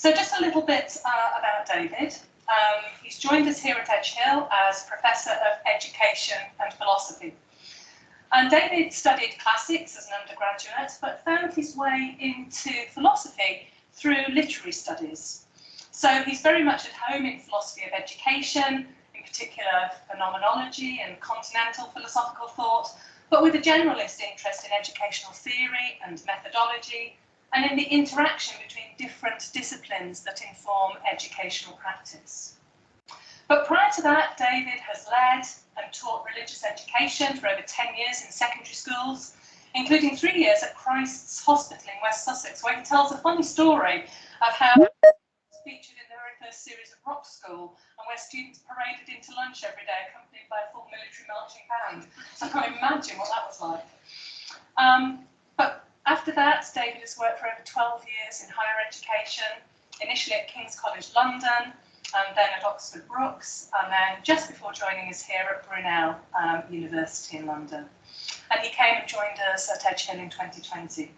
So just a little bit uh, about David. Um, he's joined us here at Edge Hill as Professor of Education and Philosophy. And David studied classics as an undergraduate, but found his way into philosophy through literary studies. So he's very much at home in philosophy of education, in particular phenomenology and continental philosophical thought, but with a generalist interest in educational theory and methodology, and in the interaction between different disciplines that inform educational practice. But prior to that, David has led and taught religious education for over 10 years in secondary schools, including three years at Christ's Hospital in West Sussex, where he tells a funny story of how he was featured in the very first series of Rock School, and where students paraded into lunch every day accompanied by a full military marching band. So I can't imagine what that was like. Um, but after that, David has worked for over 12 years in higher education, initially at King's College London, and then at Oxford Brookes, and then just before joining us here at Brunel um, University in London. And he came and joined us at Edge Hill in 2020.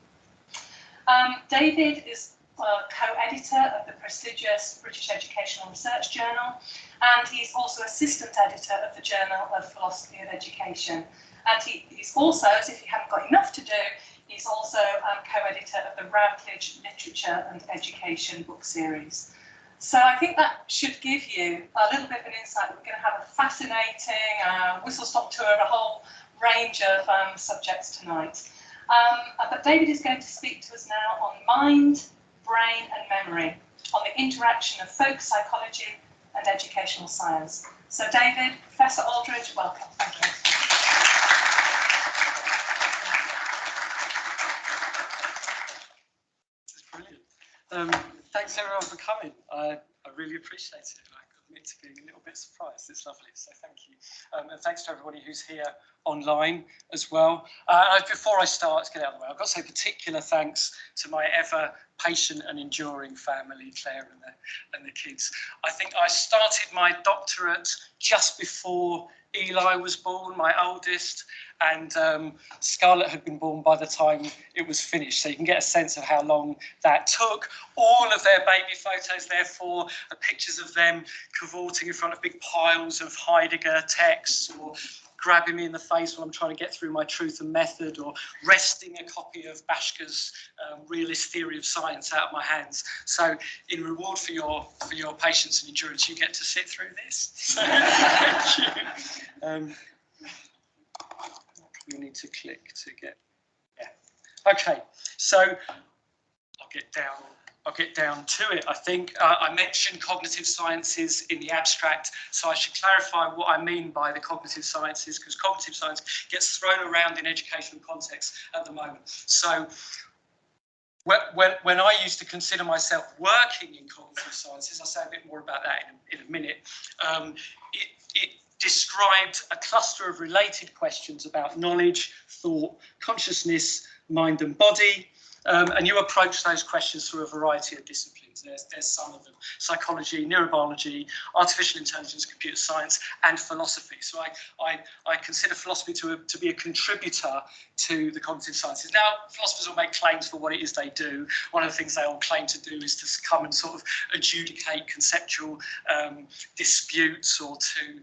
Um, David is uh, co-editor of the prestigious British Educational Research Journal, and he's also assistant editor of the Journal of Philosophy of Education. And he, he's also, as if he hadn't got enough to do, he's also um, co-editor of the Routledge Literature and Education book series. So I think that should give you a little bit of an insight. We're going to have a fascinating uh, whistle-stop tour of a whole range of um, subjects tonight. Um, but David is going to speak to us now on mind, brain and memory, on the interaction of folk psychology and educational science. So David, Professor Aldridge, welcome. Thank you. Um, thanks everyone for coming. I, I really appreciate it. I admit to being a little bit surprised. It's lovely, so thank you. Um, and thanks to everybody who's here online as well. Uh, before I start, let's get out of the way. I've got to say particular thanks to my ever patient and enduring family, Claire and the, and the kids. I think I started my doctorate just before Eli was born, my oldest, and um, Scarlett had been born by the time it was finished. So you can get a sense of how long that took. All of their baby photos, therefore, are pictures of them cavorting in front of big piles of Heidegger texts or grabbing me in the face while I'm trying to get through my truth and method or wresting a copy of Bhaskar's um, realist theory of science out of my hands. So in reward for your for your patience and endurance, you get to sit through this. So, thank you. Um, you need to click to get, yeah. Okay, so I'll get down I'll get down to it, I think. Uh, I mentioned cognitive sciences in the abstract, so I should clarify what I mean by the cognitive sciences, because cognitive science gets thrown around in educational contexts at the moment. So when, when, I used to consider myself working in cognitive sciences, I'll say a bit more about that in a, in a minute, um, it, it described a cluster of related questions about knowledge, thought, consciousness, mind and body, um, and you approach those questions through a variety of disciplines. There's, there's some of them, psychology, neurobiology, artificial intelligence, computer science, and philosophy. So I, I, I consider philosophy to, a, to be a contributor to the cognitive sciences. Now, philosophers will make claims for what it is they do. One of the things they all claim to do is to come and sort of adjudicate conceptual um, disputes or to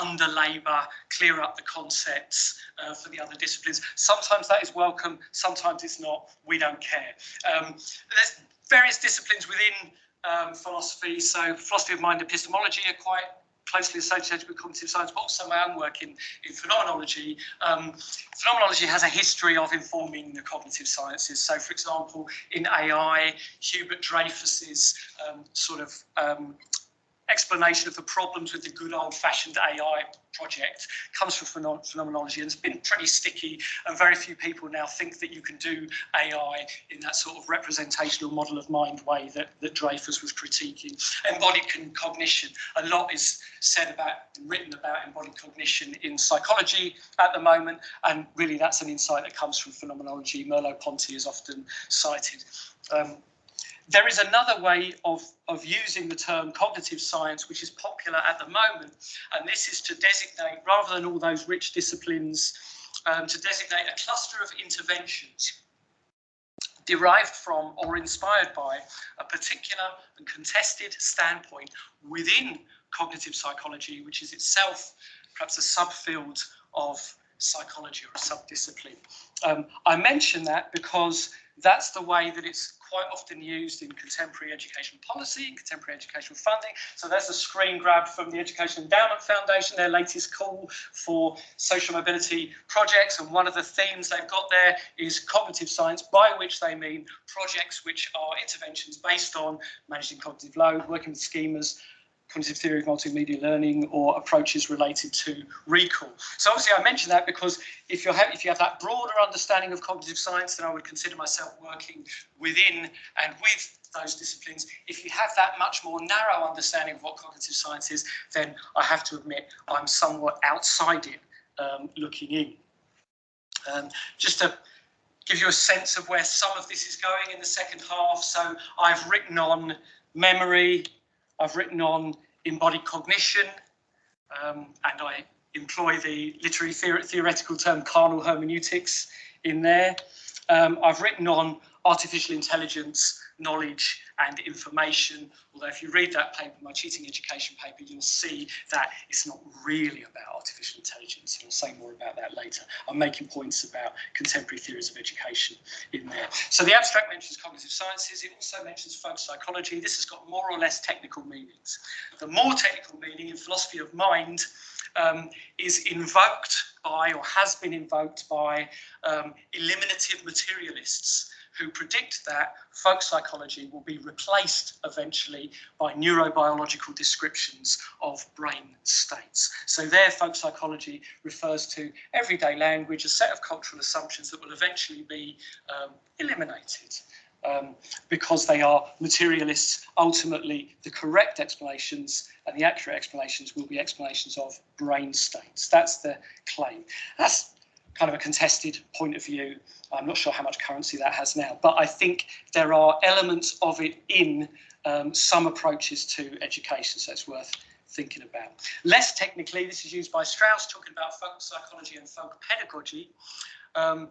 under-labour, clear up the concepts uh, for the other disciplines. Sometimes that is welcome, sometimes it's not. We don't care. Um, there's various disciplines within um, philosophy. So philosophy of mind epistemology are quite closely associated with cognitive science, but also my own work in, in phenomenology. Um, phenomenology has a history of informing the cognitive sciences. So, for example, in AI, Hubert Dreyfus's um, sort of um, explanation of the problems with the good old-fashioned AI project comes from phenomenology and it's been pretty sticky and very few people now think that you can do AI in that sort of representational model of mind way that, that Dreyfus was critiquing. Embodied cognition, a lot is said about and written about embodied cognition in psychology at the moment and really that's an insight that comes from phenomenology. Merleau-Ponty is often cited. Um, there is another way of, of using the term cognitive science, which is popular at the moment, and this is to designate, rather than all those rich disciplines, um, to designate a cluster of interventions derived from or inspired by a particular and contested standpoint within cognitive psychology, which is itself perhaps a subfield of psychology or a subdiscipline. Um, I mention that because that's the way that it's quite often used in contemporary education policy and contemporary educational funding. So there's a screen grab from the Education Endowment Foundation, their latest call for social mobility projects. And one of the themes they've got there is cognitive science, by which they mean projects which are interventions based on managing cognitive load, working with schemas, cognitive theory of multimedia learning or approaches related to recall. So obviously I mention that because if you have if you have that broader understanding of cognitive science, then I would consider myself working within and with those disciplines. If you have that much more narrow understanding of what cognitive science is, then I have to admit I'm somewhat outside it um, looking in. Um, just to give you a sense of where some of this is going in the second half. So I've written on memory, I've written on embodied cognition, um, and I employ the literary theoretical term carnal hermeneutics in there. Um, I've written on artificial intelligence, knowledge and information. Although if you read that paper, my cheating education paper, you'll see that it's not really about artificial intelligence. And I'll say more about that later. I'm making points about contemporary theories of education in there. So the abstract mentions cognitive sciences. It also mentions folk psychology. This has got more or less technical meanings. The more technical meaning in philosophy of mind um, is invoked by or has been invoked by um, eliminative materialists who predict that folk psychology will be replaced eventually by neurobiological descriptions of brain states. So their folk psychology refers to everyday language, a set of cultural assumptions that will eventually be um, eliminated. Um, because they are materialists, ultimately the correct explanations and the accurate explanations will be explanations of brain states. That's the claim. That's kind of a contested point of view. I'm not sure how much currency that has now, but I think there are elements of it in um, some approaches to education, so it's worth thinking about. Less technically, this is used by Strauss talking about folk psychology and folk pedagogy. Um,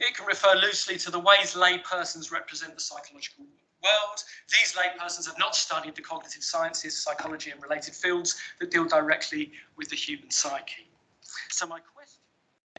it can refer loosely to the ways laypersons represent the psychological world. These laypersons have not studied the cognitive sciences, psychology and related fields that deal directly with the human psyche. So my question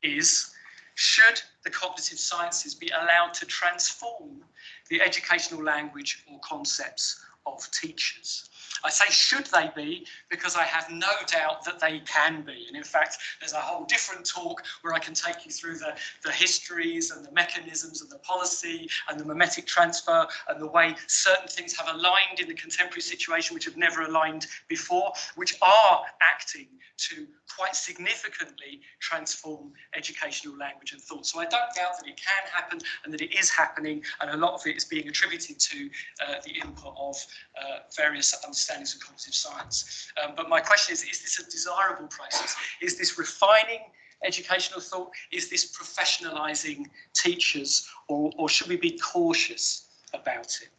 is, should the cognitive sciences be allowed to transform the educational language or concepts of teachers? I say should they be because I have no doubt that they can be. And in fact, there's a whole different talk where I can take you through the, the histories and the mechanisms and the policy and the mimetic transfer and the way certain things have aligned in the contemporary situation which have never aligned before, which are acting to quite significantly transform educational language and thought. So I don't doubt that it can happen and that it is happening, and a lot of it is being attributed to uh, the input of uh, various understandings of cognitive science. Um, but my question is, is this a desirable process? Is this refining educational thought? Is this professionalizing teachers, or, or should we be cautious about it?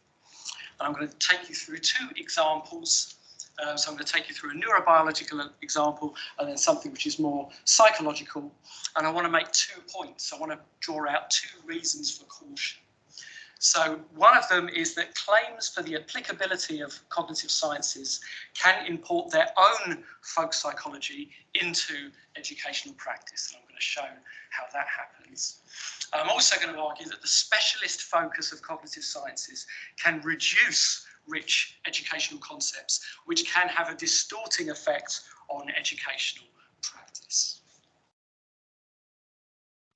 And I'm going to take you through two examples um, so I'm going to take you through a neurobiological example and then something which is more psychological. And I want to make two points. I want to draw out two reasons for caution. So one of them is that claims for the applicability of cognitive sciences can import their own folk psychology into educational practice. And I'm going to show how that happens. I'm also going to argue that the specialist focus of cognitive sciences can reduce rich educational concepts, which can have a distorting effect on educational practice.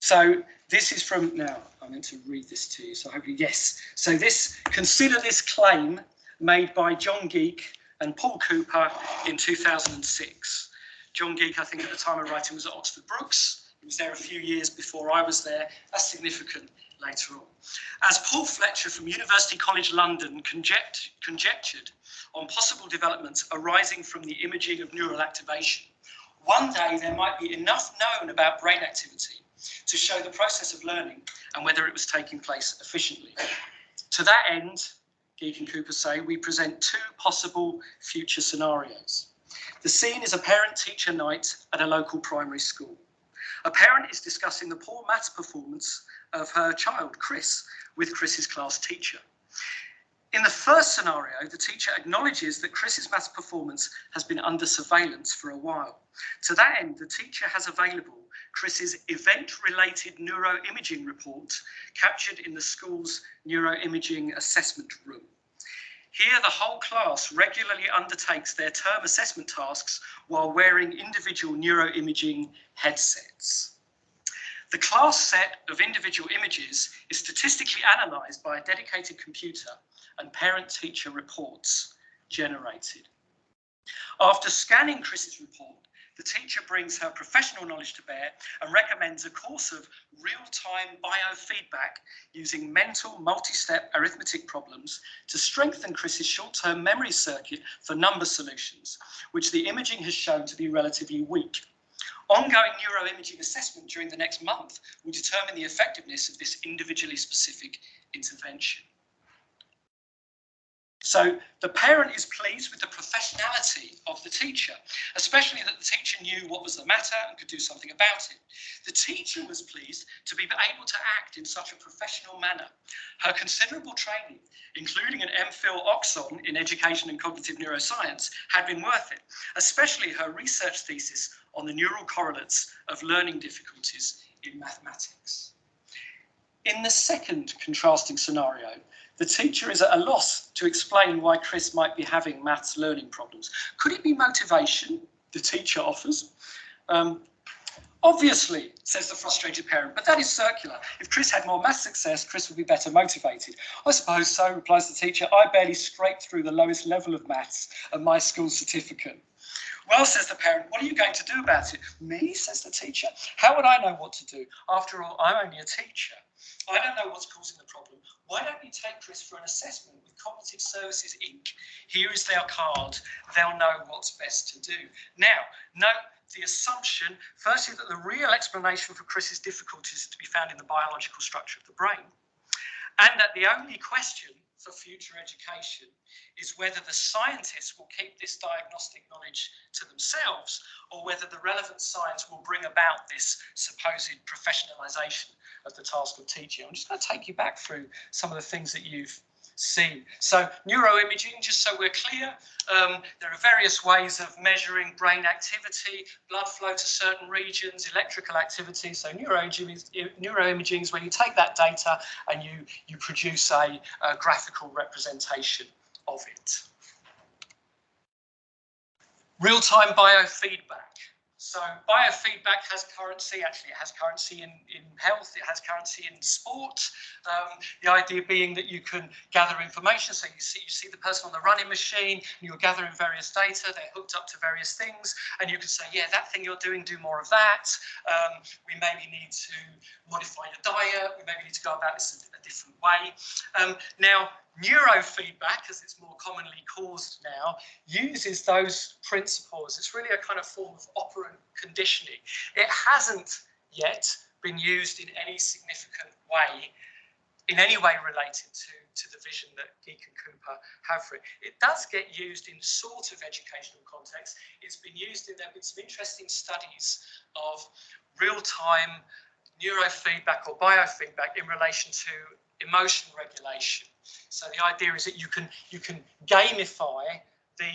So this is from, now I meant to read this to you, so hopefully, yes. So this, consider this claim made by John Geake and Paul Cooper in 2006. John Geake, I think at the time of writing, was at Oxford Brookes. He was there a few years before I was there. That's significant later on. As Paul Fletcher from University College London conject conjectured on possible developments arising from the imaging of neural activation, one day there might be enough known about brain activity to show the process of learning and whether it was taking place efficiently. To that end, Geake and Cooper say, we present two possible future scenarios. The scene is a parent-teacher night at a local primary school. A parent is discussing the poor maths performance of her child, Chris, with Chris's class teacher. In the first scenario, the teacher acknowledges that Chris's maths performance has been under surveillance for a while. To that end, the teacher has available Chris's event-related neuroimaging report captured in the school's neuroimaging assessment room. Here, the whole class regularly undertakes their term assessment tasks while wearing individual neuroimaging headsets. The class set of individual images is statistically analysed by a dedicated computer and parent-teacher reports generated. After scanning Chris's report, the teacher brings her professional knowledge to bear and recommends a course of real-time biofeedback using mental multi-step arithmetic problems to strengthen Chris's short-term memory circuit for number solutions, which the imaging has shown to be relatively weak. Ongoing neuroimaging assessment during the next month will determine the effectiveness of this individually specific intervention. So the parent is pleased with the professionality of the teacher, especially that the teacher knew what was the matter and could do something about it. The teacher was pleased to be able to act in such a professional manner. Her considerable training, including an MPhil Oxon in education and cognitive neuroscience, had been worth it, especially her research thesis on the neural correlates of learning difficulties in mathematics. In the second contrasting scenario, the teacher is at a loss to explain why Chris might be having maths learning problems. Could it be motivation? The teacher offers. Um, Obviously, says the frustrated parent, but that is circular. If Chris had more math success, Chris would be better motivated. I suppose so, replies the teacher. I barely scraped through the lowest level of maths at my school certificate. Well, says the parent, what are you going to do about it? Me, says the teacher. How would I know what to do? After all, I'm only a teacher. I don't know what's causing the problem. Why don't you take Chris for an assessment with Cognitive Services Inc? Here is their card. They'll know what's best to do. Now, note the assumption, firstly, that the real explanation for Chris's difficulties is to be found in the biological structure of the brain, and that the only question for future education is whether the scientists will keep this diagnostic knowledge to themselves or whether the relevant science will bring about this supposed professionalisation of the task of teaching. I'm just going to take you back through some of the things that you've seen. So neuroimaging, just so we're clear, um, there are various ways of measuring brain activity, blood flow to certain regions, electrical activity. So neuroimaging, neuroimaging is when you take that data and you, you produce a, a graphical representation of it. Real-time biofeedback. So biofeedback has currency, actually it has currency in, in health, it has currency in sport. Um, the idea being that you can gather information, so you see, you see the person on the running machine, you're gathering various data, they're hooked up to various things, and you can say, yeah, that thing you're doing, do more of that. Um, we maybe need to modify your diet, we maybe need to go about this a, a different way. Um, now, neurofeedback, as it's more commonly caused now, uses those principles. It's really a kind of form of operant conditioning. It hasn't yet been used in any significant way, in any way related to, to the vision that Geake and Cooper have for it. It does get used in sort of educational context. It's been used in, there have been some interesting studies of real-time neurofeedback or biofeedback in relation to emotion regulation. So the idea is that you can you can gamify the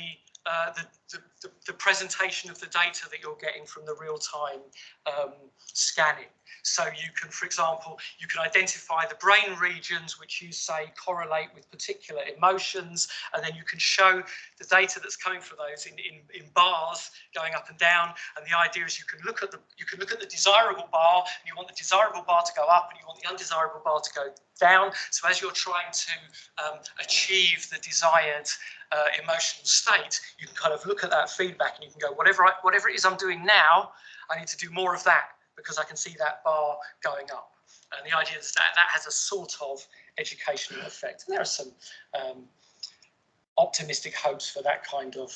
uh, the, the, the, presentation of the data that you're getting from the real-time um, scanning. So you can, for example, you can identify the brain regions which you say correlate with particular emotions, and then you can show the data that's coming from those in, in, in bars going up and down. And the idea is you can look at the you can look at the desirable bar, and you want the desirable bar to go up, and you want the undesirable bar to go down. So as you're trying to um, achieve the desired uh, emotional state, you can kind of look at that feedback and you can go, whatever I, whatever it is I'm doing now, I need to do more of that because I can see that bar going up. And the idea is that that has a sort of educational effect. And there are some um, optimistic hopes for that kind of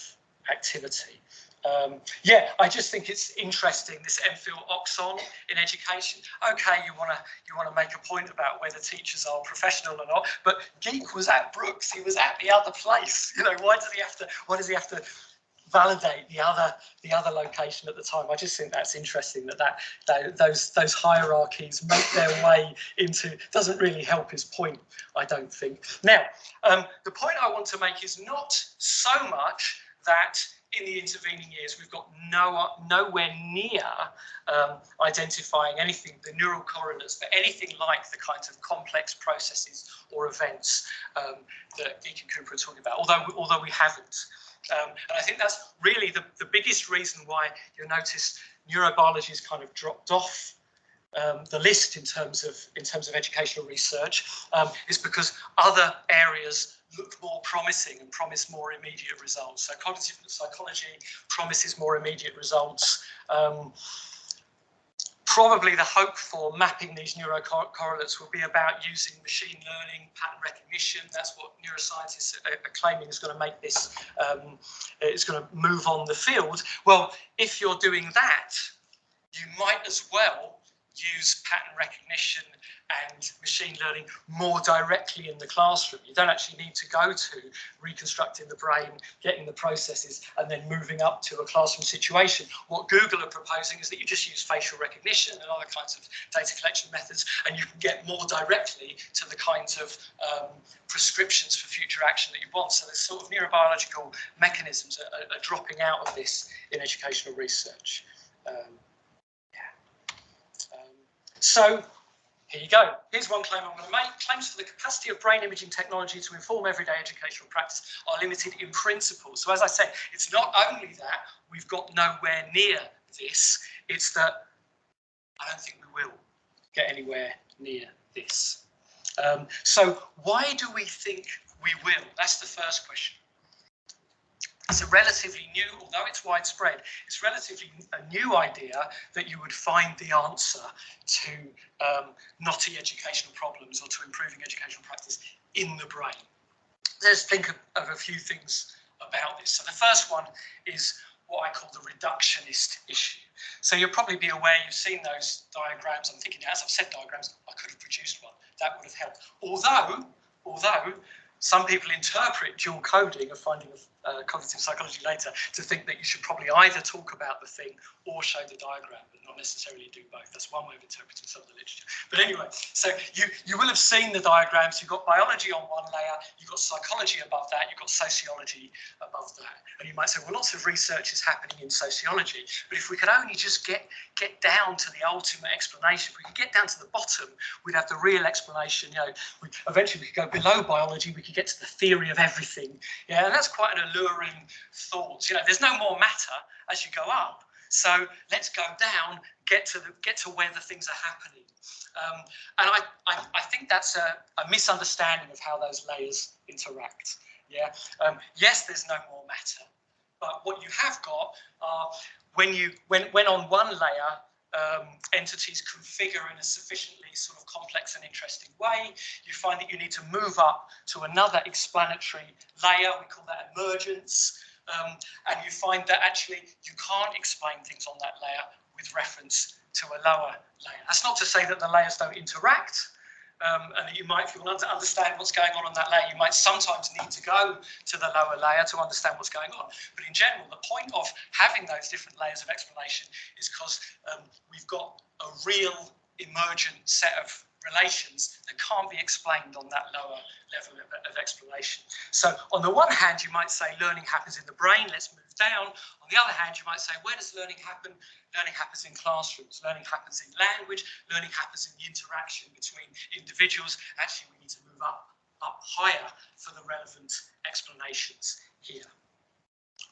activity. Um, yeah, I just think it's interesting this MPhil Oxon in education. Okay, you want to you want to make a point about whether teachers are professional or not, but Geake was at Brookes, He was at the other place. You know, why does he have to? Why does he have to validate the other the other location at the time. I just think that's interesting that that, that those those hierarchies make their way into doesn't really help his point. I don't think. Now, um, the point I want to make is not so much that in the intervening years, we've got no, nowhere near um, identifying anything, the neural correlates for anything like the kinds of complex processes or events um, that Geake and Cooper are talking about, although, although we haven't. Um, and I think that's really the, the biggest reason why you'll notice neurobiology has kind of dropped off um, the list in terms of in terms of educational research um, is because other areas look more promising and promise more immediate results. So cognitive psychology promises more immediate results. Um, probably the hope for mapping these neurocorrelates will be about using machine learning, pattern recognition. That's what neuroscientists are, claiming is going to make this, um, it's going to move on the field. Well, if you're doing that, you might as well use pattern recognition and machine learning more directly in the classroom. You don't actually need to go to reconstructing the brain, getting the processes, and then moving up to a classroom situation. What Google are proposing is that you just use facial recognition and other kinds of data collection methods, and you can get more directly to the kinds of um, prescriptions for future action that you want. So the sort of neurobiological mechanisms are, are dropping out of this in educational research. Um, so here you go. Here's one claim I'm going to make. Claims for the capacity of brain imaging technology to inform everyday educational practice are limited in principle. So as I said, it's not only that we've got nowhere near this, it's that I don't think we will get anywhere near this. Um, so why do we think we will? That's the first question it's a relatively new, although it's widespread, it's relatively a new idea that you would find the answer to um, knotty educational problems or to improving educational practice in the brain. Let's think of, of a few things about this. So the first one is what I call the reductionist issue. So you'll probably be aware, you've seen those diagrams. I'm thinking, as I've said diagrams, I could have produced one. That would have helped. Although, although some people interpret dual coding of finding of uh, cognitive psychology later to think that you should probably either talk about the thing or show the diagram, not necessarily do both. That's one way of interpreting some of the literature. But anyway, so you, you will have seen the diagrams. You've got biology on one layer, you've got psychology above that, you've got sociology above that. And you might say, well, lots of research is happening in sociology, but if we could only just get, get down to the ultimate explanation, if we could get down to the bottom, we'd have the real explanation. You know, we, eventually we could go below biology, we could get to the theory of everything. Yeah, and that's quite an alluring thought. You know, there's no more matter as you go up. So let's go down, get to the get to where the things are happening. Um, and I, I, I, think that's a, a, misunderstanding of how those layers interact. Yeah. Um, yes, there's no more matter, but what you have got are when you when when on one layer um, entities configure in a sufficiently sort of complex and interesting way, you find that you need to move up to another explanatory layer. We call that emergence. Um, and you find that actually you can't explain things on that layer with reference to a lower layer. That's not to say that the layers don't interact, um, and that you might, if you want to understand what's going on on that layer, you might sometimes need to go to the lower layer to understand what's going on. But in general, the point of having those different layers of explanation is because um, we've got a real emergent set of relations that can't be explained on that lower level of, of, explanation. So on the one hand, you might say learning happens in the brain, let's move down. On the other hand, you might say, where does learning happen? Learning happens in classrooms, learning happens in language, learning happens in the interaction between individuals. Actually, we need to move up, up higher for the relevant explanations here.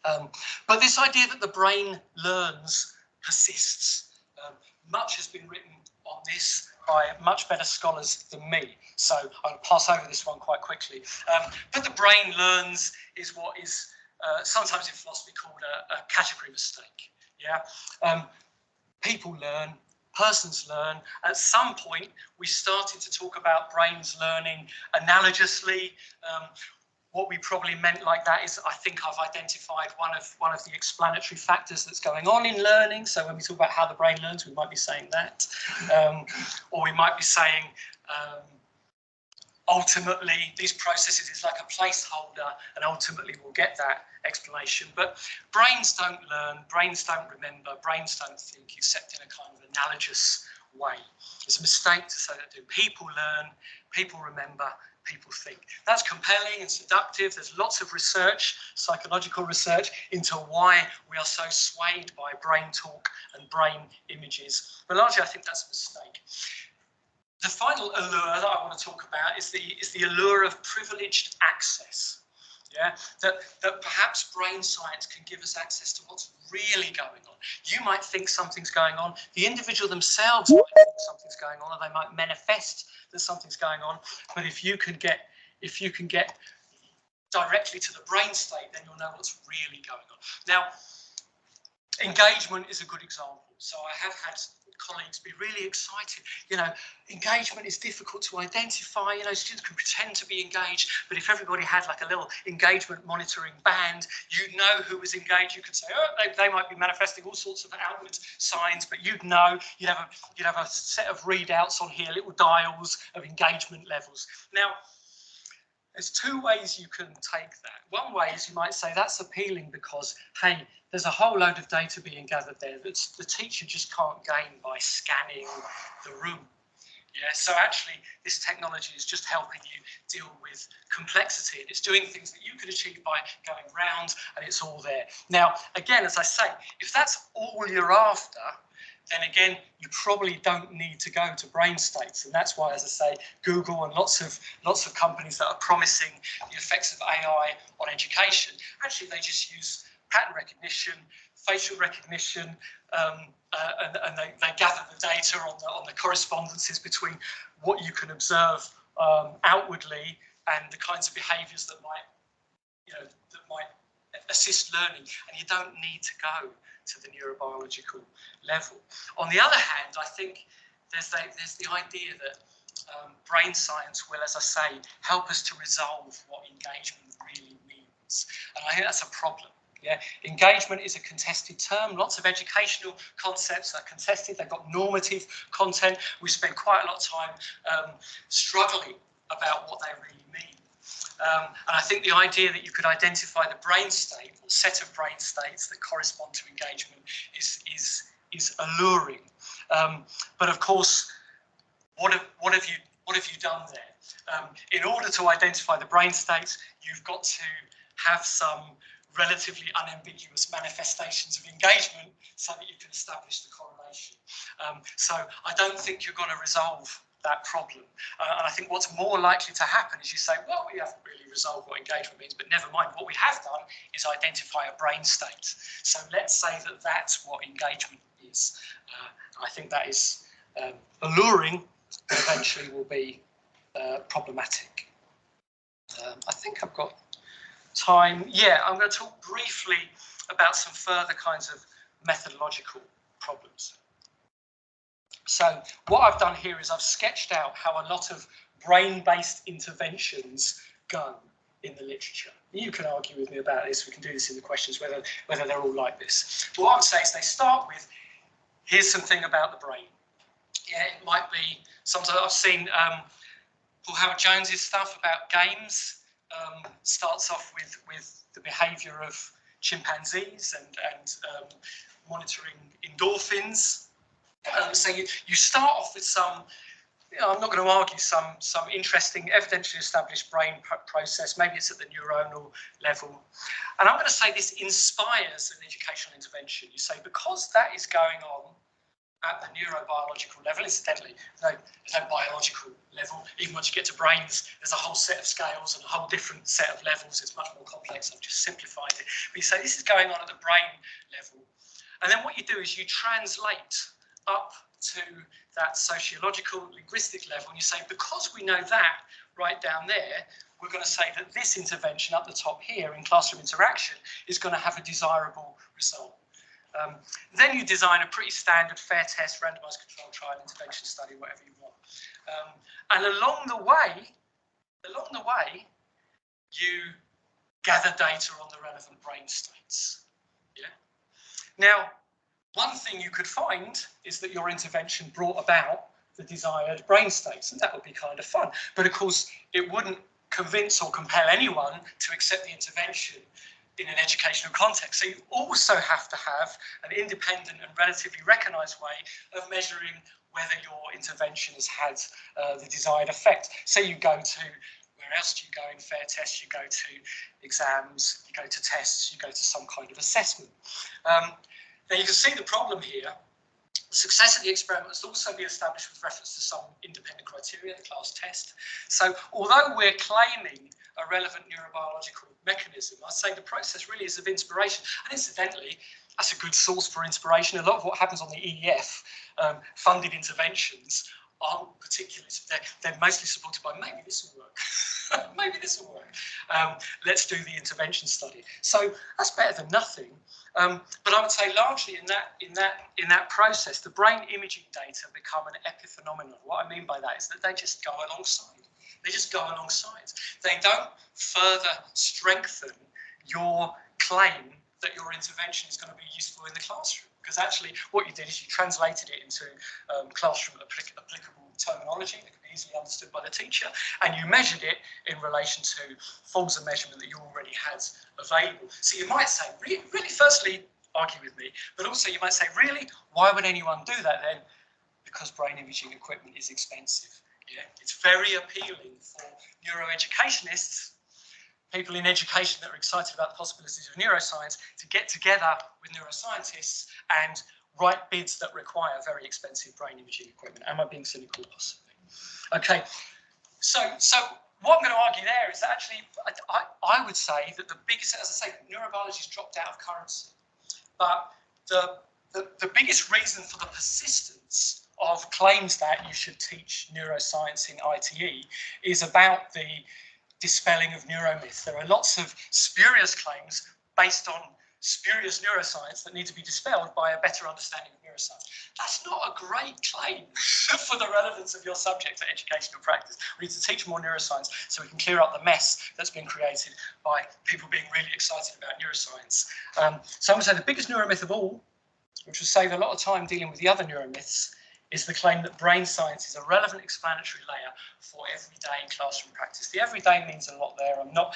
Um, but this idea that the brain learns persists. Um, much has been written on this by much better scholars than me. So I'll pass over this one quite quickly. Um, but the brain learns is what is uh, sometimes in philosophy called a, a category mistake. Yeah, um, people learn, persons learn. At some point, we started to talk about brains learning analogously. Um, what we probably meant like that is I think I've identified one of one of the explanatory factors that's going on in learning. So when we talk about how the brain learns, we might be saying that, um, or we might be saying um, ultimately these processes is like a placeholder and ultimately we'll get that explanation but brains don't learn brains don't remember brains don't think except in a kind of analogous way. It's a mistake to say that do people learn people remember people think. That's compelling and seductive. There's lots of research psychological research into why we are so swayed by brain talk and brain images. But largely i think that's a mistake. The final allure that I want to talk about is the is the allure of privileged access. Yeah, that, that perhaps brain science can give us access to what's really going on. You might think something's going on. The individual themselves might think something's going on, or they might manifest that something's going on. But if you can get if you can get directly to the brain state, then you'll know what's really going on. Now, engagement is a good example. So I have had colleagues be really excited. You know, engagement is difficult to identify. You know, students can pretend to be engaged, but if everybody had like a little engagement monitoring band, you know who was engaged. You could say, oh, they, they might be manifesting all sorts of outward signs, but you'd know. You'd have a you'd have a set of readouts on here, little dials of engagement levels. Now. There's two ways you can take that. One way is you might say that's appealing because, hey, there's a whole load of data being gathered there that the teacher just can't gain by scanning the room. Yeah, so actually this technology is just helping you deal with complexity and it's doing things that you could achieve by going round and it's all there. Now, again, as I say, if that's all you're after, then again, you probably don't need to go to brain states. And that's why, as I say, Google and lots of lots of companies that are promising the effects of AI on education, actually they just use pattern recognition, facial recognition, um, uh, and, and they, they, gather the data on the, on the correspondences between what you can observe um, outwardly and the kinds of behaviours that might, you know, that might assist learning. And you don't need to go to the neurobiological level. On the other hand, I think there's the, there's the idea that um, brain science will, as I say, help us to resolve what engagement really means. And I think that's a problem. Yeah, engagement is a contested term. Lots of educational concepts are contested. They've got normative content. We spend quite a lot of time um, struggling about what they really mean. Um, and I think the idea that you could identify the brain state or set of brain states that correspond to engagement is is is alluring. Um, but of course, what have what have you what have you done there? Um, in order to identify the brain states, you've got to have some relatively unambiguous manifestations of engagement so that you can establish the correlation. Um, so I don't think you're going to resolve that problem. Uh, and I think what's more likely to happen is you say, well, we haven't really resolved what engagement means, but never mind. What we have done is identify a brain state. So let's say that that's what engagement is. Uh, I think that is um, alluring, but eventually will be uh, problematic. Um, I think I've got time. Yeah, I'm going to talk briefly about some further kinds of methodological problems. So what I've done here is I've sketched out how a lot of brain-based interventions go in the literature. You can argue with me about this. We can do this in the questions, whether, whether they're all like this. But what I would say is they start with, here's something about the brain. Yeah, it might be, sometimes I've seen um, Paul Howard-Jones's stuff about games um, starts off with, with the behavior of chimpanzees and, and um, monitoring endorphins. Um, so you, you start off with some, you know, I'm not going to argue some, some interesting evidentially established brain process, maybe it's at the neuronal level. And I'm going to say this inspires an educational intervention. You say, because that is going on at the neurobiological level. Incidentally, no, there's no biological level. Even once you get to brains, there's a whole set of scales and a whole different set of levels. It's much more complex. I've just simplified it. But you say this is going on at the brain level. And then what you do is you translate up to that sociological linguistic level and you say because we know that right down there we're going to say that this intervention up the top here in classroom interaction is going to have a desirable result um, then you design a pretty standard fair test, randomized control trial, intervention study, whatever you want. Um, and along the way, along the way, you gather data on the relevant brain states. Yeah. Now, one thing you could find is that your intervention brought about the desired brain states, and that would be kind of fun. But of course, it wouldn't convince or compel anyone to accept the intervention in an educational context. So you also have to have an independent and relatively recognised way of measuring whether your intervention has had uh, the desired effect. So you go to where else do you go in fair tests? You go to exams, you go to tests, you go to some kind of assessment. Um, now you can see the problem here The success of the experiment must also be established with reference to some independent criteria, the class test. So although we're claiming a relevant neurobiological mechanism, I'd say the process really is of inspiration. And incidentally, that's a good source for inspiration. A lot of what happens on the EEF um, funded interventions aren't particularly, they're, they're mostly supported by maybe this will work, maybe this will work. Um, let's do the intervention study. So that's better than nothing. Um, but I would say largely in that in that in that process, the brain imaging data become an epiphenomenon. What I mean by that is that they just go alongside. They just go alongside. They don't further strengthen your claim that your intervention is going to be useful in the classroom because actually what you did is you translated it into um, classroom applic applicable terminology that can be easily understood by the teacher and you measured it in relation to forms of measurement that you already had available. So you might say, really, really firstly, argue with me, but also you might say, really, why would anyone do that then? Because brain imaging equipment is expensive. Yeah, it's very appealing for neuroeducationists people in education that are excited about the possibilities of neuroscience to get together with neuroscientists and write bids that require very expensive brain imaging equipment. Am I being cynical? Possibly. Okay, so so what I'm going to argue there is that actually I, I, would say that the biggest, as I say, neurobiology's dropped out of currency, but the, the, the biggest reason for the persistence of claims that you should teach neuroscience in ITE is about the dispelling of neuromyths. There are lots of spurious claims based on spurious neuroscience that need to be dispelled by a better understanding of neuroscience. That's not a great claim for the relevance of your subject for educational practice. We need to teach more neuroscience so we can clear up the mess that's been created by people being really excited about neuroscience. Um, so I'm going to say the biggest neuromyth of all, which will save a lot of time dealing with the other neuromyths, is the claim that brain science is a relevant explanatory layer for everyday classroom practice. The everyday means a lot there. I'm not,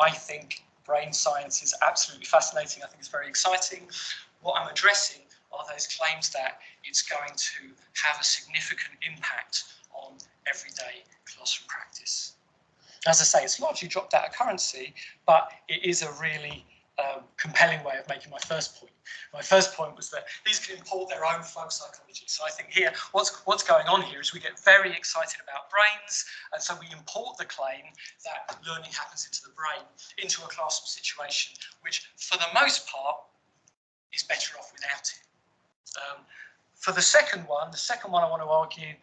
I think brain science is absolutely fascinating. I think it's very exciting. What I'm addressing are those claims that it's going to have a significant impact on everyday classroom practice. As I say, it's largely dropped out of currency, but it is a really um, compelling way of making my first point. My first point was that these can import their own folk psychology. So I think here, what's what's going on here is we get very excited about brains, and so we import the claim that learning happens into the brain into a classroom situation, which for the most part is better off without it. Um, for the second one, the second one I want to argue,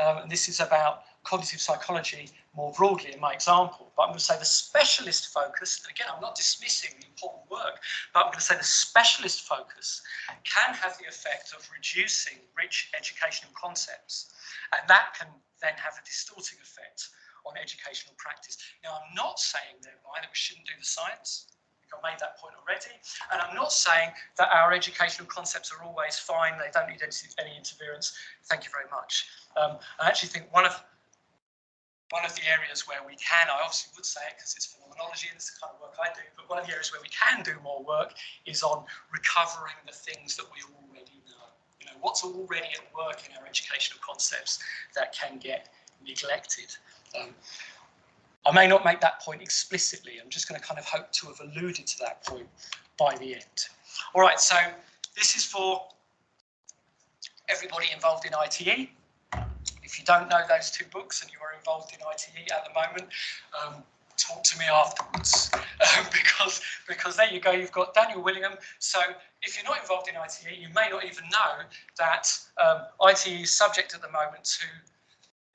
um, and this is about cognitive psychology more broadly in my example, but I'm going to say the specialist focus, and again, I'm not dismissing the important work, but I'm going to say the specialist focus can have the effect of reducing rich educational concepts, and that can then have a distorting effect on educational practice. Now, I'm not saying thereby that we shouldn't do the science. I made that point already. And I'm not saying that our educational concepts are always fine. They don't need any, interference. Thank you very much. Um, I actually think one of one of the areas where we can, I obviously would say it because it's phenomenology and it's the kind of work I do, but one of the areas where we can do more work is on recovering the things that we already know. You know, what's already at work in our educational concepts that can get neglected. Um, I may not make that point explicitly. I'm just going to kind of hope to have alluded to that point by the end. All right, so this is for everybody involved in ITE. If you don't know those two books and you are involved in ITE at the moment, um, talk to me afterwards. Um, because because there you go you've got Daniel Willingham so if you're not involved in ITE you may not even know that um, ITE is subject at the moment to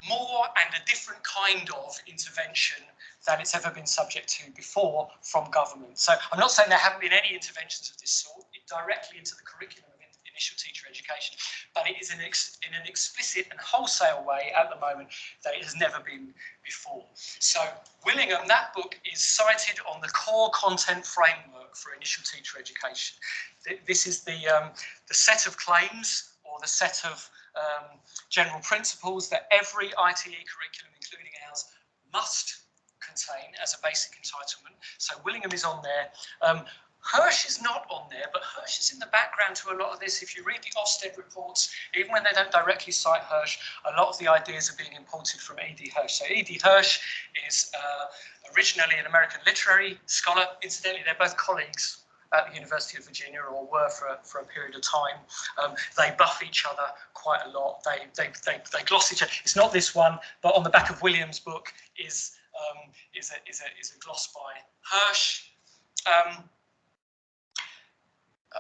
more and a different kind of intervention than it's ever been subject to before from government. So I'm not saying there haven't been any interventions of this sort. Directly into the curriculum initial teacher education, but it is in, in an explicit and wholesale way at the moment that it has never been before. So Willingham, that book is cited on the core content framework for initial teacher education. This is the, um, the set of claims or the set of um, general principles that every ITE curriculum, including ours, must contain as a basic entitlement. So Willingham is on there. Um, Hirsch is not on there, but Hirsch is in the background to a lot of this. If you read the Ofsted reports, even when they don't directly cite Hirsch, a lot of the ideas are being imported from E.D. Hirsch. So E.D. Hirsch is uh, originally an American literary scholar. Incidentally, they're both colleagues at the University of Virginia or were for, for a period of time. Um, they buff each other quite a lot. They, they, they, they gloss each other. It's not this one, but on the back of William's book is, um, is, a, is, a, is a gloss by Hirsch. Um,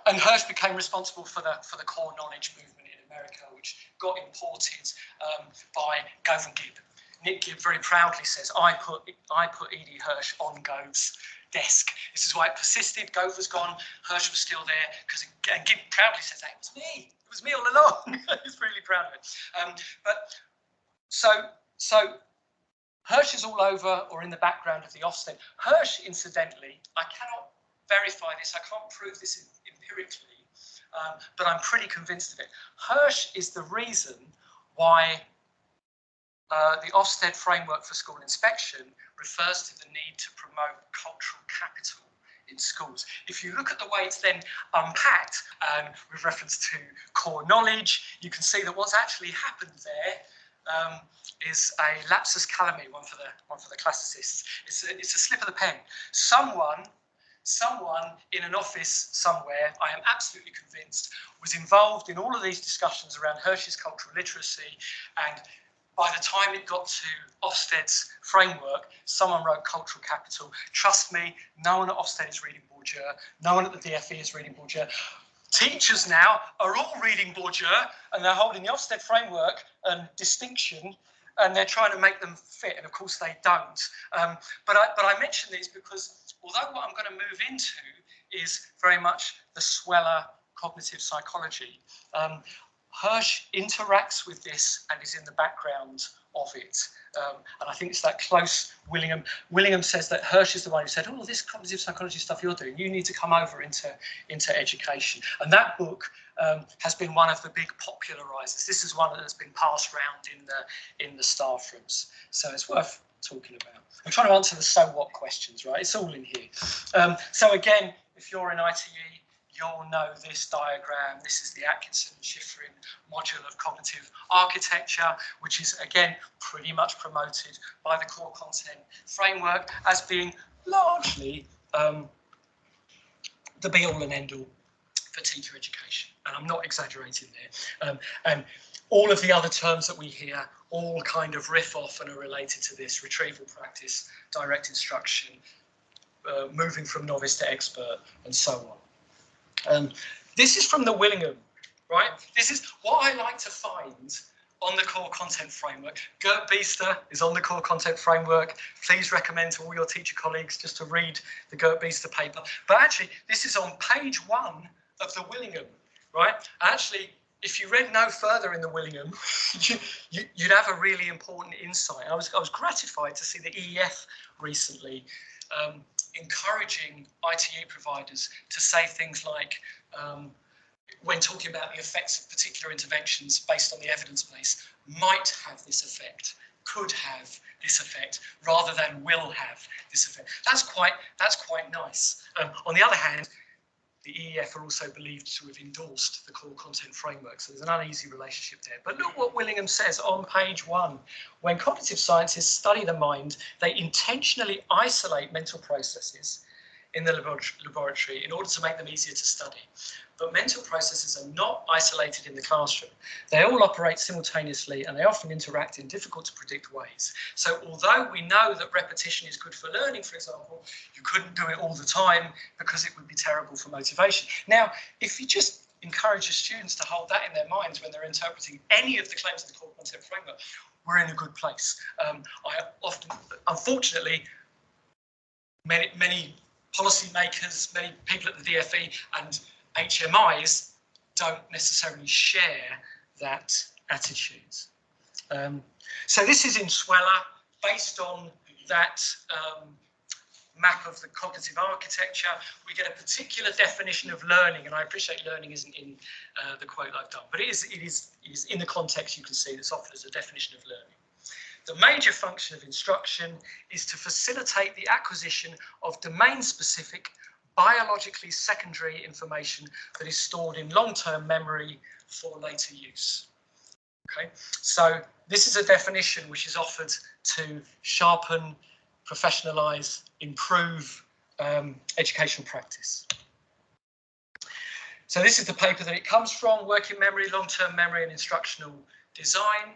and Hirsch became responsible for the for the core knowledge movement in America, which got imported um, by Gove and Gibb. Nick Gibb very proudly says, "I put I put E.D. Hirsch on Gove's desk. This is why it persisted. Gove was gone. Hirsch was still there because and Gibb proudly says that it was me. It was me all along. He's really proud of it. Um, but so so Hirsch is all over or in the background of the Ofsted. Hirsch, incidentally, I cannot verify this. I can't prove this empirically, um, but I'm pretty convinced of it. Hirsch is the reason why uh, the Ofsted framework for school inspection refers to the need to promote cultural capital in schools. If you look at the way it's then unpacked um, with reference to core knowledge, you can see that what's actually happened there um, is a lapsus calami, one for the one for the classicists. It's a, it's a slip of the pen. Someone someone in an office somewhere, I am absolutely convinced, was involved in all of these discussions around Hirsch's cultural literacy. And by the time it got to Ofsted's framework, someone wrote cultural capital. Trust me, no one at Ofsted is reading Bourdieu. No one at the DFE is reading Bourdieu. Teachers now are all reading Bourdieu and they're holding the Ofsted framework and distinction and they're trying to make them fit. And of course they don't. Um, but, I, but I mention these because although what I'm going to move into is very much the Sweller cognitive psychology, um, Hirsch interacts with this and is in the background of it. Um, and I think it's that close Willingham. Willingham says that Hirsch is the one who said, oh, this cognitive psychology stuff you're doing, you need to come over into, into education. And that book um, has been one of the big popularizers. This is one that has been passed around in the, in the staff rooms. So it's worth talking about. I'm trying to answer the so what questions, right? It's all in here. Um, so again, if you're in ITE, you'll know this diagram. This is the Atkinson Shiffrin module of cognitive architecture, which is again pretty much promoted by the core content framework as being largely um, the be all and end all for teacher education. And I'm not exaggerating there. Um, and all of the other terms that we hear all kind of riff off and are related to this retrieval practice, direct instruction, uh, moving from novice to expert, and so on. Um, this is from the Willingham, right? This is what I like to find on the core content framework. Gert Biesta is on the core content framework. Please recommend to all your teacher colleagues just to read the Gert Biesta paper. But actually, this is on page one of the Willingham, right? Actually, if you read no further in the Willingham, you, would have a really important insight. I was, I was gratified to see the EEF recently um, encouraging ITE providers to say things like, um, when talking about the effects of particular interventions based on the evidence base, might have this effect, could have this effect, rather than will have this effect. That's quite, that's quite nice. Um, on the other hand, the EEF are also believed to have endorsed the core content framework. So there's an uneasy relationship there. But look what Willingham says on page one. When cognitive scientists study the mind, they intentionally isolate mental processes in the laboratory in order to make them easier to study but mental processes are not isolated in the classroom. They all operate simultaneously and they often interact in difficult to predict ways. So although we know that repetition is good for learning, for example, you couldn't do it all the time because it would be terrible for motivation. Now, if you just encourage your students to hold that in their minds when they're interpreting any of the claims of the core content framework, we're in a good place. Um, I often, unfortunately, many, many policymakers, many people at the DFE and HMIs don't necessarily share that attitude. Um, so this is in Sweller, based on that um, map of the cognitive architecture. We get a particular definition of learning, and I appreciate learning isn't in uh, the quote I've done, but it is, it, is, it is in the context you can see that's offered as a definition of learning. The major function of instruction is to facilitate the acquisition of domain-specific biologically secondary information that is stored in long-term memory for later use. Okay, so this is a definition which is offered to sharpen, professionalize, improve um, educational practice. So this is the paper that it comes from, working memory, long-term memory and instructional design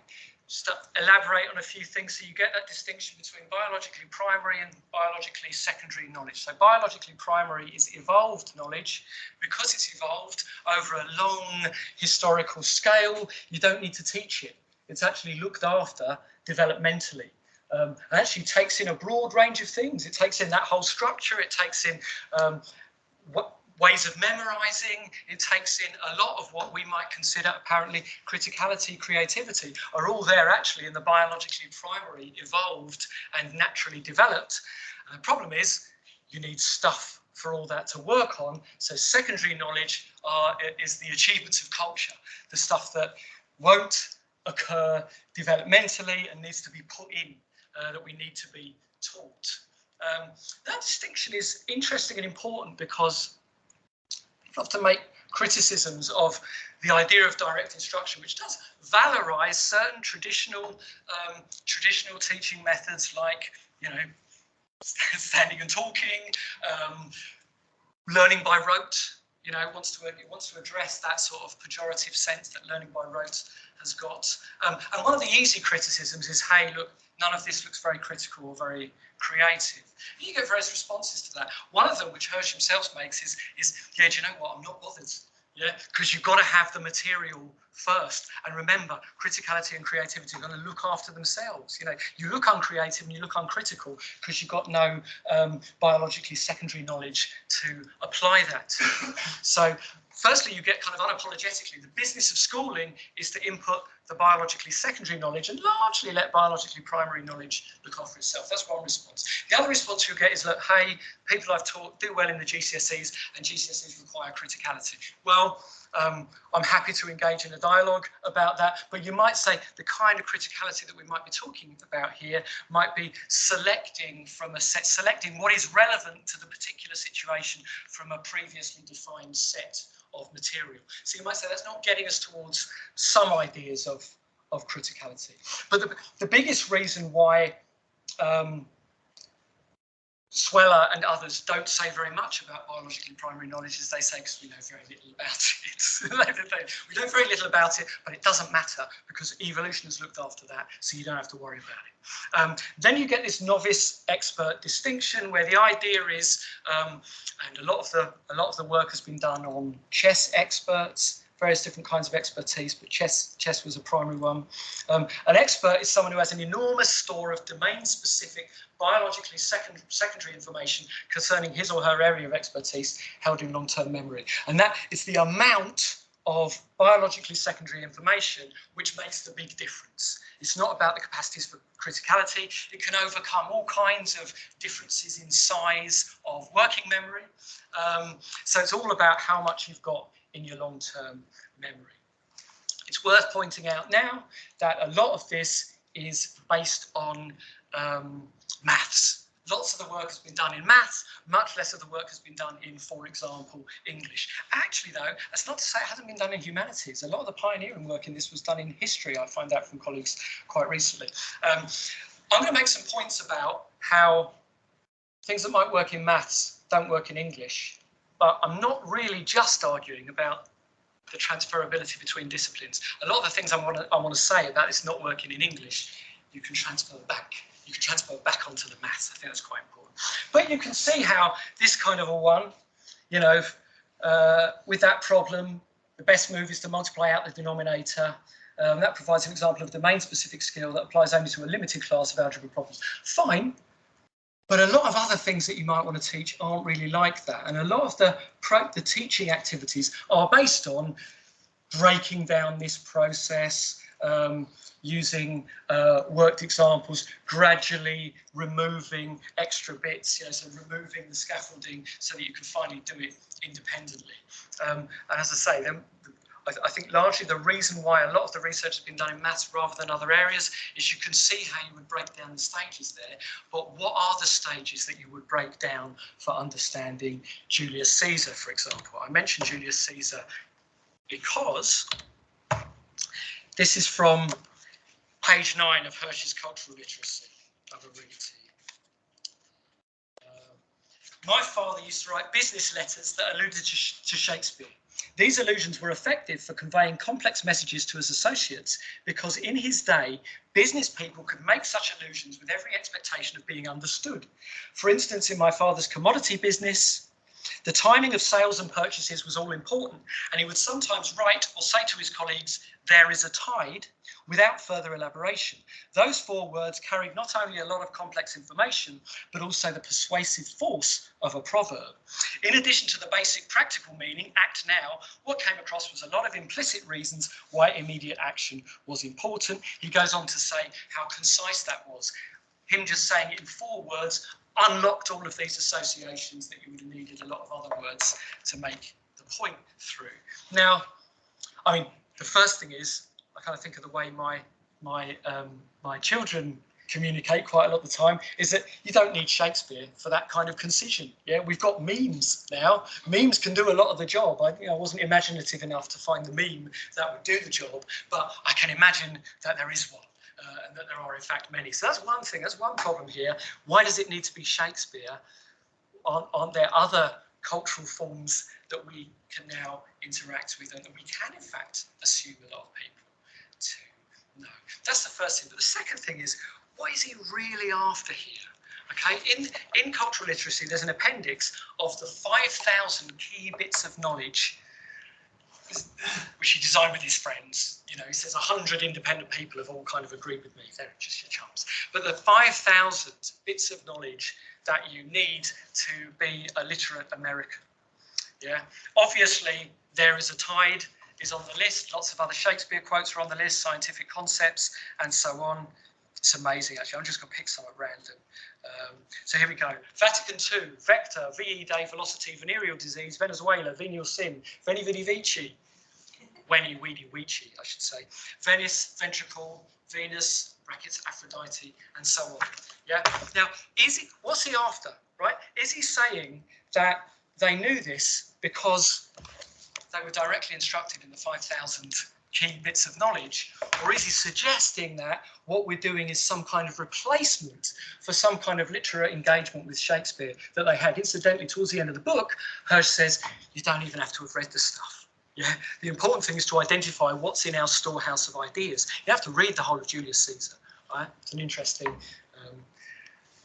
just elaborate on a few things so you get that distinction between biologically primary and biologically secondary knowledge. So biologically primary is evolved knowledge. Because it's evolved over a long historical scale, you don't need to teach it. It's actually looked after developmentally. Um, and actually takes in a broad range of things. It takes in that whole structure. It takes in um, what ways of memorizing. It takes in a lot of what we might consider apparently criticality, creativity are all there actually in the biologically primary, evolved and naturally developed. And the problem is you need stuff for all that to work on. So secondary knowledge are, is the achievements of culture, the stuff that won't occur developmentally and needs to be put in, uh, that we need to be taught. Um, that distinction is interesting and important because often make criticisms of the idea of direct instruction, which does valorize certain traditional um, traditional teaching methods like, you know, standing and talking, um, learning by rote, you know, wants to it wants to address that sort of pejorative sense that learning by rote has got. Um, and one of the easy criticisms is, hey, look, none of this looks very critical or very creative. And you get various responses to that. One of them, which Hirsch himself makes, is, is yeah, do you know what? I'm not bothered. Yeah, because you've got to have the material first. And remember, criticality and creativity are going to look after themselves. You know, you look uncreative and you look uncritical because you've got no um, biologically secondary knowledge to apply that. so firstly, you get kind of unapologetically, the business of schooling is to input the biologically secondary knowledge and largely let biologically primary knowledge look after itself. That's one response. The other response you get is, look, hey, people I've taught do well in the GCSEs and GCSEs require criticality. Well, um, I'm happy to engage in a dialogue about that, but you might say the kind of criticality that we might be talking about here might be selecting from a set, selecting what is relevant to the particular situation from a previously defined set of material. So you might say that's not getting us towards some ideas of, of criticality. But the, the biggest reason why um, Sweller and others don't say very much about biologically primary knowledge as they say because we know very little about it. we know very little about it, but it doesn't matter because evolution has looked after that, so you don't have to worry about it. Um, then you get this novice expert distinction where the idea is, um, and a lot of the a lot of the work has been done on chess experts, various different kinds of expertise, but chess, chess was a primary one. Um, an expert is someone who has an enormous store of domain-specific, biologically second, secondary information concerning his or her area of expertise held in long-term memory. And that is the amount of biologically secondary information which makes the big difference. It's not about the capacities for criticality. It can overcome all kinds of differences in size of working memory. Um, so it's all about how much you've got in your long-term memory. It's worth pointing out now that a lot of this is based on um, maths. Lots of the work has been done in maths, much less of the work has been done in, for example, English. Actually, though, that's not to say it hasn't been done in humanities. A lot of the pioneering work in this was done in history. I find out from colleagues quite recently. Um, I'm going to make some points about how things that might work in maths don't work in English but I'm not really just arguing about the transferability between disciplines. A lot of the things I want to I want to say about this not working in English, you can transfer back. You can transfer back onto the maths. I think that's quite important. But you can see how this kind of a one, you know, uh, with that problem, the best move is to multiply out the denominator. Um, that provides an example of domain-specific skill that applies only to a limited class of algebra problems. Fine, but a lot of other things that you might want to teach aren't really like that. And a lot of the, the teaching activities are based on breaking down this process, um, using uh, worked examples, gradually removing extra bits, you know, so removing the scaffolding so that you can finally do it independently. Um, and as I say, then I, I, think largely the reason why a lot of the research has been done in maths rather than other areas is you can see how you would break down the stages there, but what are the stages that you would break down for understanding Julius Caesar, for example? I mentioned Julius Caesar because this is from page nine of Hirsch's Cultural Literacy. Uh, my father used to write business letters that alluded to, to Shakespeare. These allusions were effective for conveying complex messages to his associates because in his day, business people could make such allusions with every expectation of being understood. For instance, in my father's commodity business, the timing of sales and purchases was all important, and he would sometimes write or say to his colleagues, there is a tide, without further elaboration. Those four words carried not only a lot of complex information, but also the persuasive force of a proverb. In addition to the basic practical meaning, act now, what came across was a lot of implicit reasons why immediate action was important. He goes on to say how concise that was. Him just saying it in four words unlocked all of these associations that you would have needed a lot of other words to make the point through. Now, I mean, the first thing is I kind of think of the way my my um, my children communicate quite a lot of the time is that you don't need Shakespeare for that kind of concision. Yeah, we've got memes now. Memes can do a lot of the job. I, you know, I wasn't imaginative enough to find the meme that would do the job, but I can imagine that there is one uh, and that there are in fact many. So that's one thing, that's one problem here. Why does it need to be Shakespeare? Aren't, aren't there other cultural forms that we can now interact with and that we can in fact assume a lot of people to know? That's the first thing. But the second thing is, what is he really after here? Okay, in, in cultural literacy, there's an appendix of the 5,000 key bits of knowledge which he designed with his friends. You know, he says 100 independent people have all kind of agreed with me. They're just your chums. But the 5,000 bits of knowledge that you need to be a literate American. Yeah, obviously there is a tide is on the list. Lots of other Shakespeare quotes are on the list, scientific concepts and so on. It's amazing, actually. I'm just going to pick some at random. Um, so here we go. Vatican II, vector, VE day, velocity, venereal disease, Venezuela, venial sin, veni vidi vici, weni weedy weechy, I should say, Venice, ventricle, Venus, brackets, Aphrodite, and so on. Yeah. Now, is he, what's he after, right? Is he saying that they knew this because they were directly instructed in the 5,000 key bits of knowledge? Or is he suggesting that what we're doing is some kind of replacement for some kind of literary engagement with Shakespeare that they had? Incidentally, towards the end of the book, Hirsch says, you don't even have to have read the stuff. Yeah, the important thing is to identify what's in our storehouse of ideas. You have to read the whole of Julius Caesar. Right? It's an interesting. Um,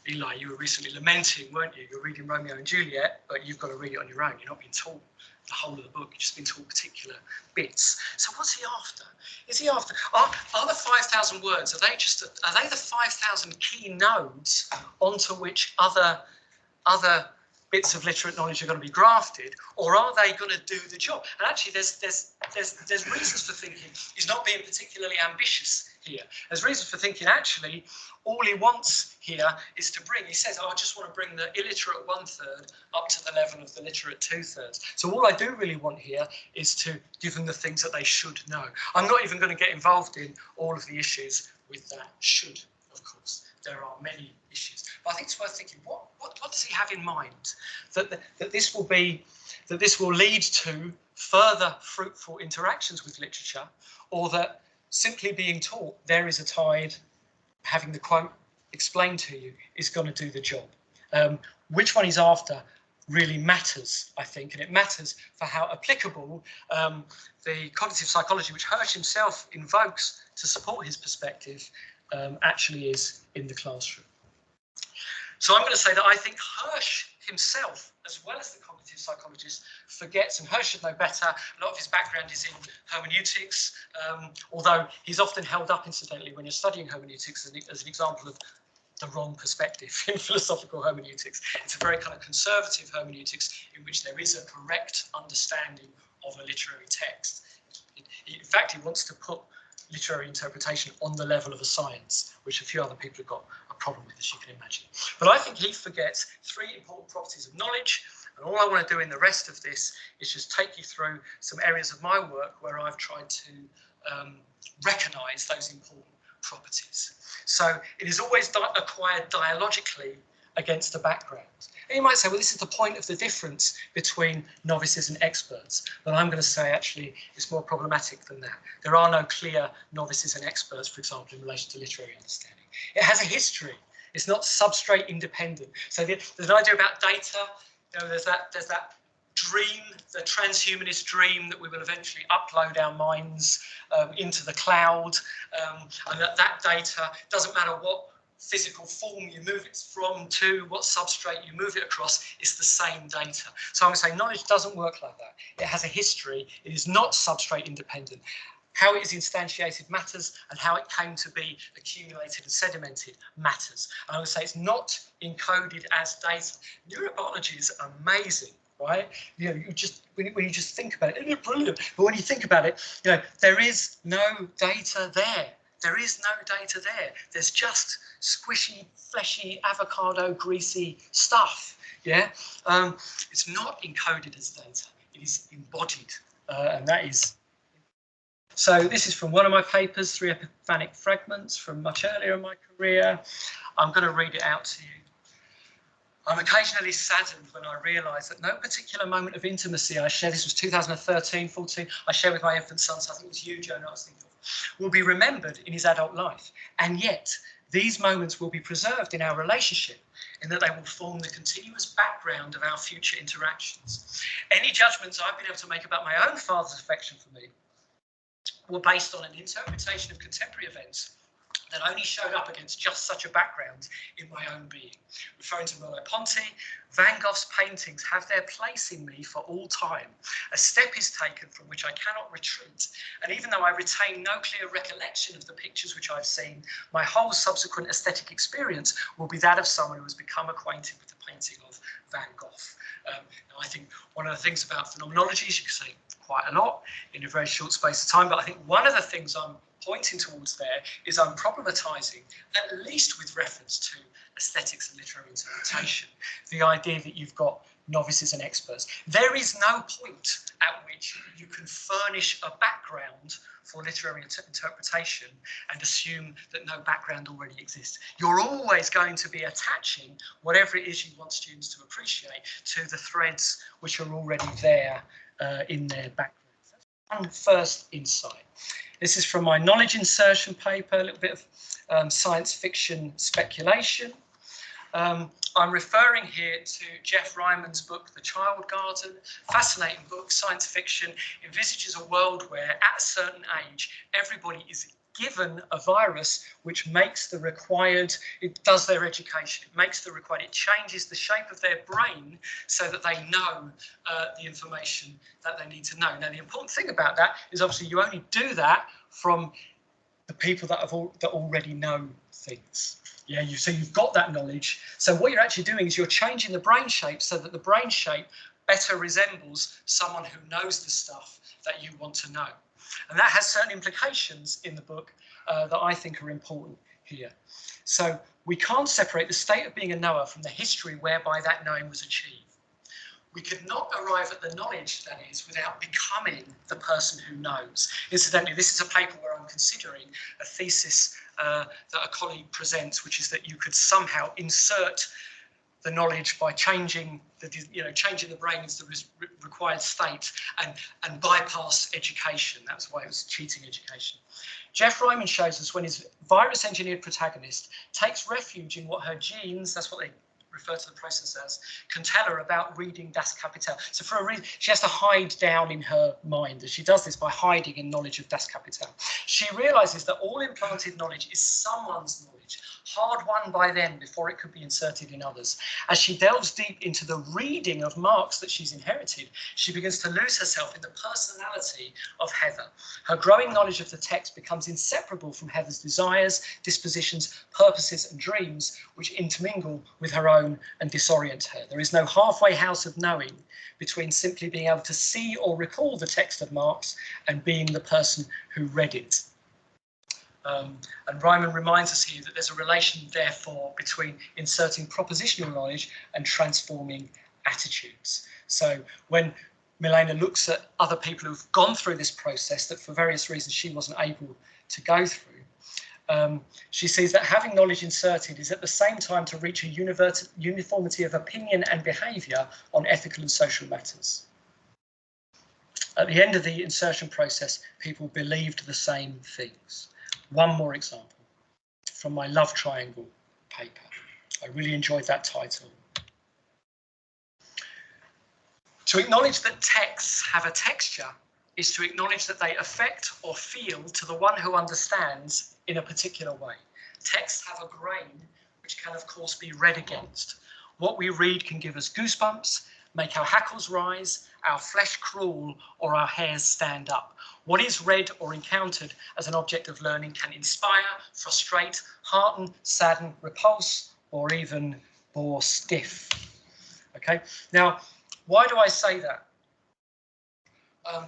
Eli, you were recently lamenting, weren't you? You're reading Romeo and Juliet, but you've got to read it on your own. You're not being taught the whole of the book. You've just been taught particular bits. So what's he after? Is he after? Are, are the 5,000 words, are they just, are they the 5,000 key nodes onto which other, other bits of literate knowledge are going to be grafted, or are they going to do the job? And actually, there's there's there's there's reasons for thinking he's not being particularly ambitious here. There's reasons for thinking actually all he wants here is to bring. He says, "Oh, I just want to bring the illiterate one third up to the level of the literate two thirds." So all I do really want here is to give them the things that they should know. I'm not even going to get involved in all of the issues with that should, of course. There are many issues. But I think it's worth thinking, what, what, what does he have in mind? That, that, that this will be, that this will lead to further fruitful interactions with literature, or that simply being taught there is a tide, having the quote explained to you is going to do the job. Um, which one he's after really matters, I think, and it matters for how applicable um, the cognitive psychology, which Hirsch himself invokes to support his perspective, um, actually is in the classroom. So I'm going to say that I think Hirsch himself, as well as the cognitive psychologist, forgets, and Hirsch should know better, a lot of his background is in hermeneutics, um, although he's often held up, incidentally, when you're studying hermeneutics as an, as an example of the wrong perspective in philosophical hermeneutics. It's a very kind of conservative hermeneutics in which there is a correct understanding of a literary text. In fact, he wants to put literary interpretation on the level of a science, which a few other people have got problem with, as you can imagine. But I think he forgets three important properties of knowledge. And all I want to do in the rest of this is just take you through some areas of my work where I've tried to um, recognise those important properties. So it is always di acquired dialogically against the background. And you might say, well, this is the point of the difference between novices and experts. But I'm going to say, actually, it's more problematic than that. There are no clear novices and experts, for example, in relation to literary understanding. It has a history. It's not substrate independent. So there's an idea about data. You know, there's that, there's that dream, the transhumanist dream that we will eventually upload our minds um, into the cloud, um, and that that data doesn't matter what physical form you move it from to, what substrate you move it across, it's the same data. So I'm going to say knowledge doesn't work like that. It has a history. It is not substrate independent. How it is instantiated matters and how it came to be accumulated and sedimented matters. And I would say it's not encoded as data. Neurobiology is amazing right? You know, you just when, when you just think about it, it's brilliant. But when you think about it, you know, there is no data there. There is no data there. There's just squishy, fleshy, avocado, greasy stuff. Yeah, um, it's not encoded as data. It is embodied, uh, and that is. So this is from one of my papers, three epiphanic fragments from much earlier in my career. I'm going to read it out to you. I'm occasionally saddened when I realise that no particular moment of intimacy I share, this was 2013, 14, I share with my infant son, so I think it was you, Joan, I was thinking of, will be remembered in his adult life. And yet, these moments will be preserved in our relationship in that they will form the continuous background of our future interactions. Any judgments I've been able to make about my own father's affection for me were based on an interpretation of contemporary events that only showed up against just such a background in my own being. Referring to Merleau-Ponty, Van Gogh's paintings have their place in me for all time. A step is taken from which I cannot retreat, and even though I retain no clear recollection of the pictures which I've seen, my whole subsequent aesthetic experience will be that of someone who has become acquainted with the painting of Van Gogh. Um, I think one of the things about phenomenology is you can say quite a lot in a very short space of time, but I think one of the things I'm pointing towards there is I'm problematizing, at least with reference to aesthetics and literary interpretation, the idea that you've got novices and experts. There is no point at which you can furnish a background for literary inter interpretation and assume that no background already exists. You're always going to be attaching whatever it is you want students to appreciate to the threads which are already there uh, in their background. one first insight. This is from my knowledge insertion paper, a little bit of um, science fiction speculation. Um, I'm referring here to Geoff Ryman's book, The Child Garden. Fascinating book, science fiction, envisages a world where at a certain age, everybody is given a virus which makes the required, it does their education, it makes the required, it changes the shape of their brain so that they know uh, the information that they need to know. Now, the important thing about that is obviously you only do that from the people that have that already know things. Yeah, you so you've got that knowledge. So what you're actually doing is you're changing the brain shape so that the brain shape better resembles someone who knows the stuff that you want to know. And that has certain implications in the book uh, that I think are important here. So we can't separate the state of being a knower from the history whereby that knowing was achieved. We could not arrive at the knowledge, that is, without becoming the person who knows. Incidentally, this is a paper where I'm considering a thesis uh, that a colleague presents, which is that you could somehow insert the knowledge by changing the you know changing the brain into the re required state and and bypass education. That's why it was cheating education. Geoff Ryman shows us when his virus engineered protagonist takes refuge in what her genes, that's what they refer to the process as, can tell her about reading Das Kapital. So for a reason, she has to hide down in her mind, and she does this by hiding in knowledge of Das Kapital. She realizes that all implanted knowledge is someone's knowledge, hard won by them before it could be inserted in others. As she delves deep into the reading of Marx that she's inherited, she begins to lose herself in the personality of Heather. Her growing knowledge of the text becomes inseparable from Heather's desires, dispositions, purposes and dreams, which intermingle with her own and disorient her. There is no halfway house of knowing between simply being able to see or recall the text of Marx and being the person who read it. Um, and Ryman reminds us here that there's a relation, therefore, between inserting propositional knowledge and transforming attitudes. So when Milena looks at other people who've gone through this process that for various reasons she wasn't able to go through, um, she sees that having knowledge inserted is at the same time to reach a uniformity of opinion and behaviour on ethical and social matters. At the end of the insertion process, people believed the same things. One more example from my love triangle paper. I really enjoyed that title. To acknowledge that texts have a texture is to acknowledge that they affect or feel to the one who understands in a particular way. Texts have a grain which can of course be read against. What we read can give us goosebumps, make our hackles rise, our flesh crawl or our hairs stand up. What is read or encountered as an object of learning can inspire, frustrate, hearten, sadden, repulse, or even bore stiff. Okay, now, why do I say that? Um,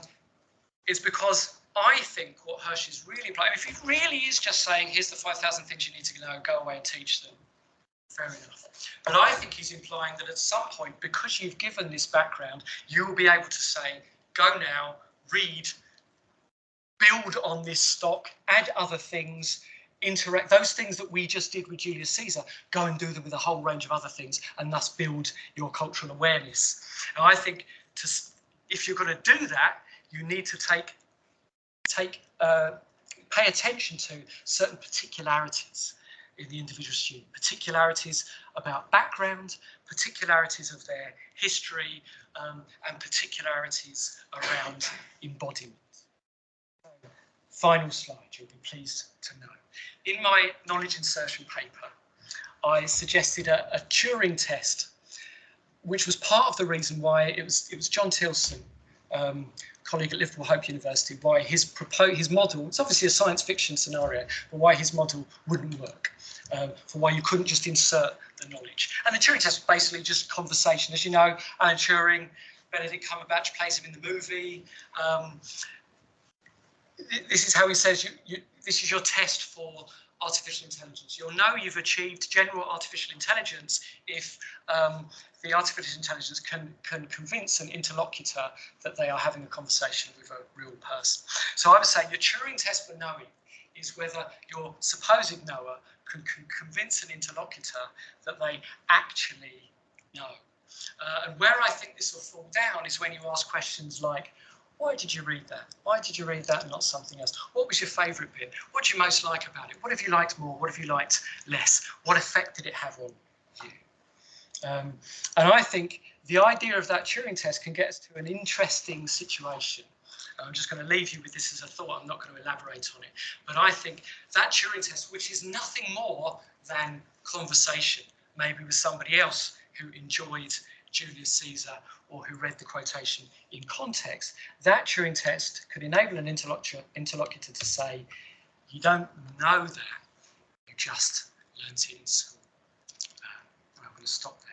is because I think what Hirsch is really implying, if he really is just saying, here's the 5,000 things you need to know, go away and teach them, fair enough. But I think he's implying that at some point, because you've given this background, you will be able to say, go now, read, build on this stock, add other things, interact, those things that we just did with Julius Caesar, go and do them with a whole range of other things and thus build your cultural awareness. And I think to, if you're going to do that, you need to take, take uh, pay attention to certain particularities in the individual student, particularities about background, particularities of their history, um, and particularities around embodiment. Final slide, you'll be pleased to know. In my knowledge insertion paper, I suggested a, a Turing test, which was part of the reason why it was, it was John Tilson, um, colleague at Liverpool Hope University, why his, his model, it's obviously a science fiction scenario, but why his model wouldn't work um, for why you couldn't just insert the knowledge. And the Turing test was basically just conversation. As you know, Alan Turing, Benedict Cumberbatch plays him in the movie. Um, this is how he says you, you, this is your test for artificial intelligence. You'll know you've achieved general artificial intelligence if um, the artificial intelligence can, can convince an interlocutor that they are having a conversation with a real person. So I would say your Turing test for knowing is whether your supposed knower can, can convince an interlocutor that they actually know. Uh, and where I think this will fall down is when you ask questions like, why did you read that? Why did you read that and not something else? What was your favourite bit? What did you most like about it? What have you liked more? What have you liked less? What effect did it have on you? Um, and I think the idea of that Turing test can get us to an interesting situation I'm just going to leave you with this as a thought. I'm not going to elaborate on it. But I think that Turing test, which is nothing more than conversation, maybe with somebody else who enjoyed Julius Caesar or who read the quotation in context, that Turing test could enable an interlocutor, to say, you don't know that, you just learnt it in school. Uh, I'm going to stop there.